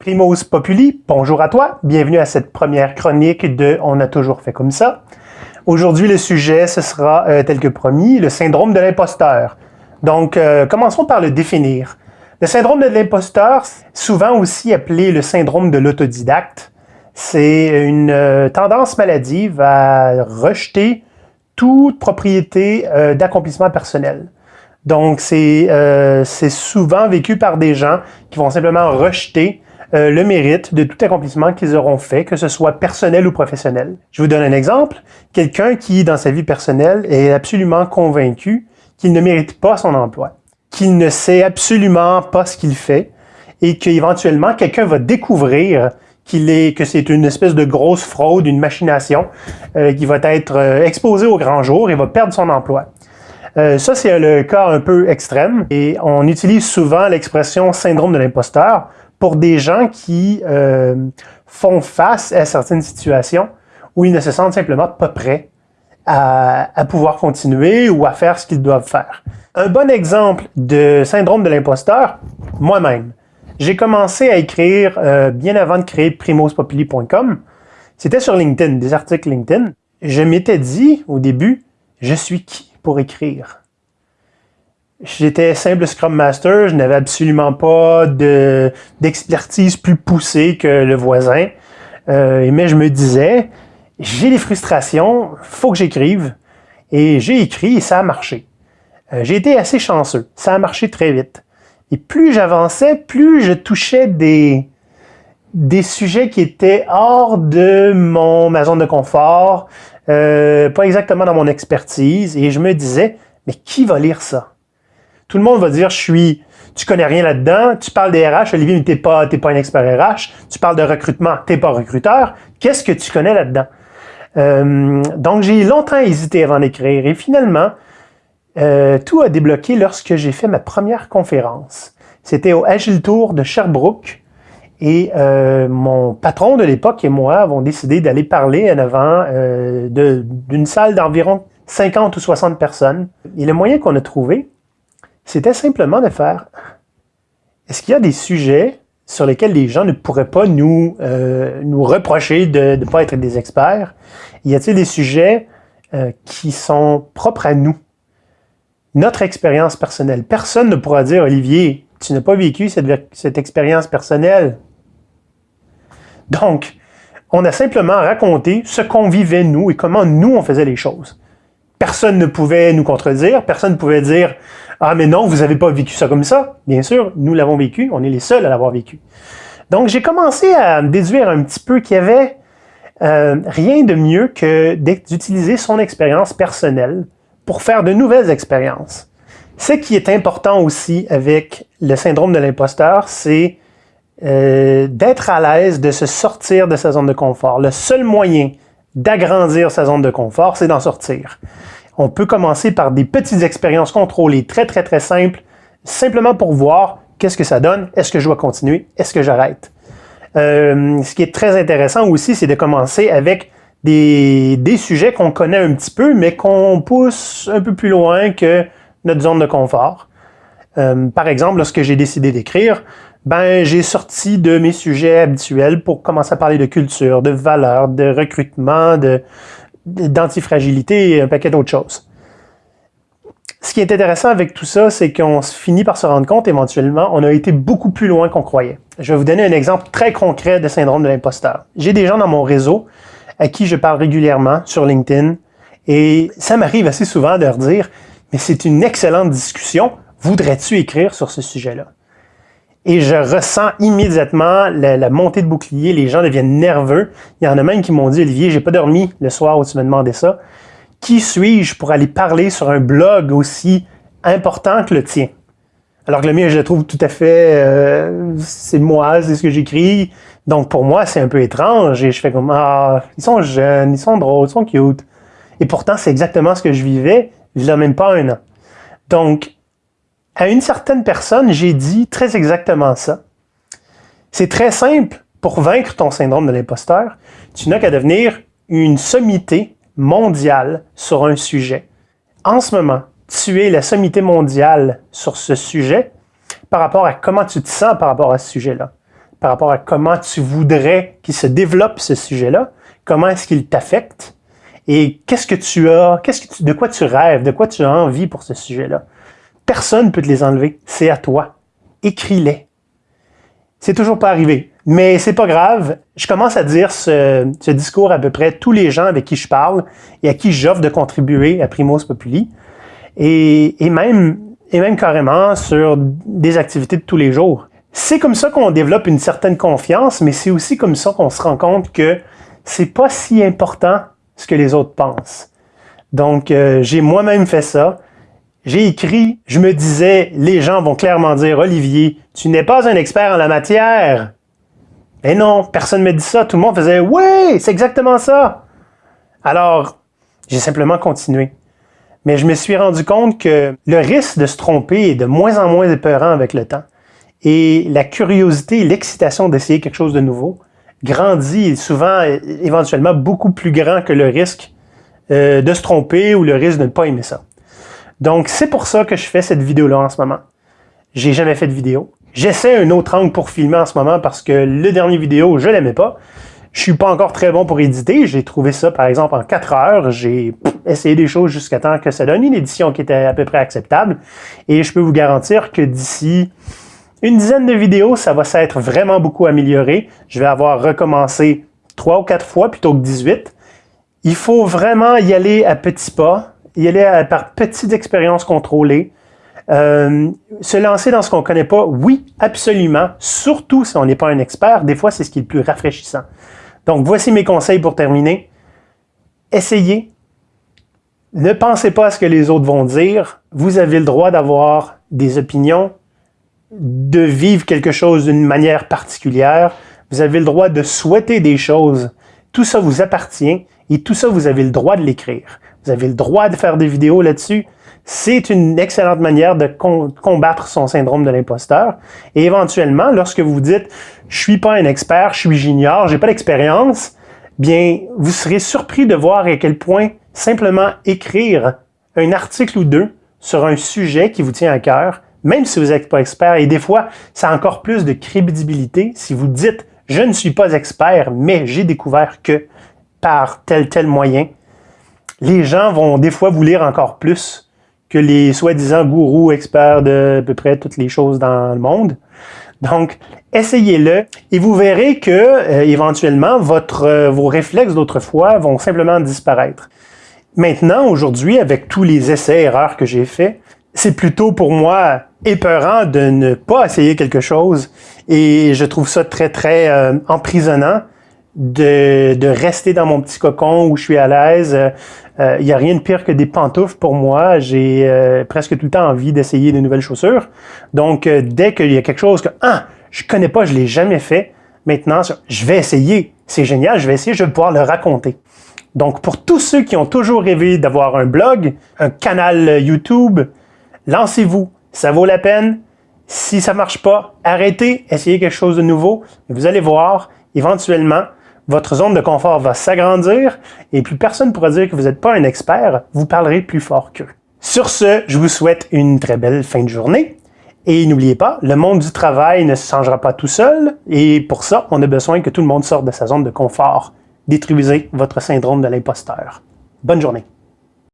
Primos Populi, bonjour à toi, bienvenue à cette première chronique de On a toujours fait comme ça. Aujourd'hui, le sujet, ce sera, euh, tel que promis, le syndrome de l'imposteur. Donc, euh, commençons par le définir. Le syndrome de l'imposteur, souvent aussi appelé le syndrome de l'autodidacte, c'est une euh, tendance maladive à rejeter toute propriété d'accomplissement personnel. Donc, c'est souvent vécu par des gens qui vont simplement rejeter euh, le mérite de tout accomplissement qu'ils auront fait, que ce soit personnel ou professionnel. Je vous donne un exemple. Quelqu'un qui, dans sa vie personnelle, est absolument convaincu qu'il ne mérite pas son emploi, qu'il ne sait absolument pas ce qu'il fait et qu'éventuellement, quelqu'un va découvrir qu'il est, que c'est une espèce de grosse fraude, une machination, euh, qui va être euh, exposée au grand jour et va perdre son emploi. ça, c'est le cas un peu extrême et on utilise souvent l'expression syndrome de l'imposteur pour des gens qui euh, font face à certaines situations où ils ne se sentent simplement pas prêts à, pouvoir continuer ou à faire ce qu'ils doivent faire. Un bon exemple de syndrome de l'imposteur, moi-même. J'ai commencé à écrire euh, bien avant de créer primospopuli.com. C'était sur LinkedIn, des articles LinkedIn. Je m'étais dit au début, je suis qui pour écrire? J'étais simple Scrum Master, je n'avais absolument pas d'expertise plus poussée que le voisin. Euh, mais je me disais, j'ai des frustrations, faut que j'écrive. Et j'ai écrit et ça a marché. Euh, j'ai été assez chanceux, ça a marché très vite. Et plus j'avançais, plus je touchais des, des sujets qui étaient hors de mon, ma zone de confort, euh, pas exactement dans mon expertise. Et je me disais, mais qui va lire ça? Tout le monde va dire, je suis, tu connais rien là-dedans, tu parles des RH, Olivier, mais t'es pas, pas un expert RH, tu parles de recrutement, t'es pas recruteur, qu'est-ce que tu connais là-dedans? Euh, donc, j'ai longtemps hésité avant d'écrire et finalement, euh, tout a débloqué lorsque j'ai fait ma première conférence. C'était au Agile Tour de Sherbrooke et euh, mon patron de l'époque et moi avons décidé d'aller parler en avant d'une salle d'environ 50 ou 60 personnes. Et le moyen qu'on a trouvé, c'était simplement de faire, est-ce qu'il y a des sujets sur lesquels les gens ne pourraient pas nous, euh, nous reprocher de ne pas être des experts? Y a-t-il des sujets euh, qui sont propres à nous? Notre expérience personnelle. Personne ne pourra dire, Olivier, tu n'as pas vécu cette, cette expérience personnelle. Donc, on a simplement raconté ce qu'on vivait nous et comment nous on faisait les choses. Personne ne pouvait nous contredire, personne ne pouvait dire ah, mais non, vous n'avez pas vécu ça comme ça. Bien sûr, nous l'avons vécu, on est les seuls à l'avoir vécu. Donc, j'ai commencé à déduire un petit peu qu'il y avait euh, rien de mieux que d'utiliser son expérience personnelle pour faire de nouvelles expériences. Ce qui est important aussi avec le syndrome de l'imposteur, c'est euh, d'être à l'aise de se sortir de sa zone de confort. Le seul moyen d'agrandir sa zone de confort, c'est d'en sortir. On peut commencer par des petites expériences contrôlées, très très très simples, simplement pour voir qu'est-ce que ça donne, est-ce que je dois continuer, est-ce que j'arrête. Euh, ce qui est très intéressant aussi, c'est de commencer avec des, sujets qu'on connaît un petit peu, mais qu'on pousse un peu plus loin que notre zone de confort. Euh, par exemple, lorsque j'ai décidé d'écrire, ben j'ai sorti de mes sujets habituels pour commencer à parler de culture, de valeurs, de recrutement, de, d'antifragilité et un paquet d'autres choses. Ce qui est intéressant avec tout ça, c'est qu'on finit par se rendre compte éventuellement, on a été beaucoup plus loin qu'on croyait. Je vais vous donner un exemple très concret de syndrome de l'imposteur. J'ai des gens dans mon réseau à qui je parle régulièrement sur LinkedIn et ça m'arrive assez souvent de leur dire « mais c'est une excellente discussion, voudrais-tu écrire sur ce sujet-là? » et je ressens immédiatement la, montée de bouclier, les gens deviennent nerveux. Il y en a même qui m'ont dit, Olivier, j'ai pas dormi le soir où tu m'as demandé ça. Qui suis-je pour aller parler sur un blog aussi important que le tien? Alors que le mien, je le trouve tout à fait, euh, c'est moi, c'est ce que j'écris. Donc pour moi, c'est un peu étrange et je fais comme, ah, ils sont jeunes, ils sont drôles, ils sont cute. Et pourtant, c'est exactement ce que je vivais, il n'y a même pas un an. Donc, à une certaine personne, j'ai dit très exactement ça. C'est très simple pour vaincre ton syndrome de l'imposteur. Tu n'as qu'à devenir une sommité mondiale sur un sujet. En ce moment, tu es la sommité mondiale sur ce sujet par rapport à comment tu te sens par rapport à ce sujet-là. par rapport à comment tu voudrais qu'il se développe ce sujet-là, comment est-ce qu'il t'affecte, et qu'est-ce que tu as, de quoi tu rêves, de quoi tu as envie pour ce sujet-là. Personne ne peut te les enlever, c'est à toi. Écris-les. C'est toujours pas arrivé. Mais c'est pas grave. Je commence à dire ce, discours à peu près tous les gens avec qui je parle et à qui j'offre de contribuer à Primos Populi. Et, même carrément sur des activités de tous les jours. C'est comme ça qu'on développe une certaine confiance, mais c'est aussi comme ça qu'on se rend compte que c'est pas si important ce que les autres pensent. Donc, euh, j'ai moi-même fait ça. J'ai écrit, je me disais, les gens vont clairement dire, Olivier, tu n'es pas un expert en la matière. Et non, personne ne me dit ça. Tout le monde faisait, oui, c'est exactement ça. Alors, j'ai simplement continué. Mais je me suis rendu compte que le risque de se tromper est de moins en moins épeurant avec le temps. Et la curiosité l'excitation d'essayer quelque chose de nouveau grandit souvent, éventuellement, beaucoup plus grand que le risque euh, de se tromper ou le risque de ne pas aimer ça. Donc, c'est pour ça que je fais cette vidéo-là en ce moment. J'ai jamais fait de vidéo. J'essaie un autre angle pour filmer en ce moment parce que le dernier vidéo, je l'aimais pas. Je suis pas encore très bon pour éditer. J'ai trouvé ça, par exemple, en 4 heures. J'ai essayé des choses jusqu'à temps que ça donne une édition qui était à peu près acceptable. Et je peux vous garantir que d'ici une dizaine de vidéos, ça va s'être vraiment beaucoup amélioré. Je vais avoir recommencé 3 ou 4 fois plutôt que 18. Il faut vraiment y aller à petits pas y aller par petites expériences contrôlées. Euh, se lancer dans ce qu'on ne connaît pas, oui, absolument, surtout si on n'est pas un expert, des fois c'est ce qui est le plus rafraîchissant. Donc voici mes conseils pour terminer. Essayez. Ne pensez pas à ce que les autres vont dire. Vous avez le droit d'avoir des opinions, de vivre quelque chose d'une manière particulière. Vous avez le droit de souhaiter des choses. Tout ça vous appartient et tout ça, vous avez le droit de l'écrire. Vous avez le droit de faire des vidéos là-dessus. C'est une excellente manière de combattre son syndrome de l'imposteur. Et éventuellement, lorsque vous dites « je suis pas un expert, je suis junior, j'ai pas d'expérience », bien, vous serez surpris de voir à quel point simplement écrire un article ou deux sur un sujet qui vous tient à cœur, même si vous n'êtes pas expert, et des fois, ça a encore plus de crédibilité si vous dites « je ne suis pas expert, mais j'ai découvert que par tel tel moyen », les gens vont des fois vous lire encore plus que les soi-disant gourous experts de à peu près toutes les choses dans le monde. Donc, essayez-le et vous verrez que euh, éventuellement euh, vos réflexes d'autrefois vont simplement disparaître. Maintenant, aujourd'hui, avec tous les essais-erreurs que j'ai faits, c'est plutôt pour moi épeurant de ne pas essayer quelque chose et je trouve ça très, très euh, emprisonnant de, de, rester dans mon petit cocon où je suis à l'aise, il euh, n'y a rien de pire que des pantoufles pour moi. J'ai euh, presque tout le temps envie d'essayer de nouvelles chaussures. Donc, euh, dès qu'il y a quelque chose que, ah, je connais pas, je l'ai jamais fait, maintenant, je vais essayer. C'est génial, je vais essayer, je vais pouvoir le raconter. Donc, pour tous ceux qui ont toujours rêvé d'avoir un blog, un canal YouTube, lancez-vous. Ça vaut la peine. Si ça marche pas, arrêtez, essayez quelque chose de nouveau. Vous allez voir, éventuellement, votre zone de confort va s'agrandir et plus personne ne pourra dire que vous n'êtes pas un expert, vous parlerez plus fort qu'eux. Sur ce, je vous souhaite une très belle fin de journée. Et n'oubliez pas, le monde du travail ne se changera pas tout seul, et pour ça, on a besoin que tout le monde sorte de sa zone de confort. Détruisez votre syndrome de l'imposteur. Bonne journée.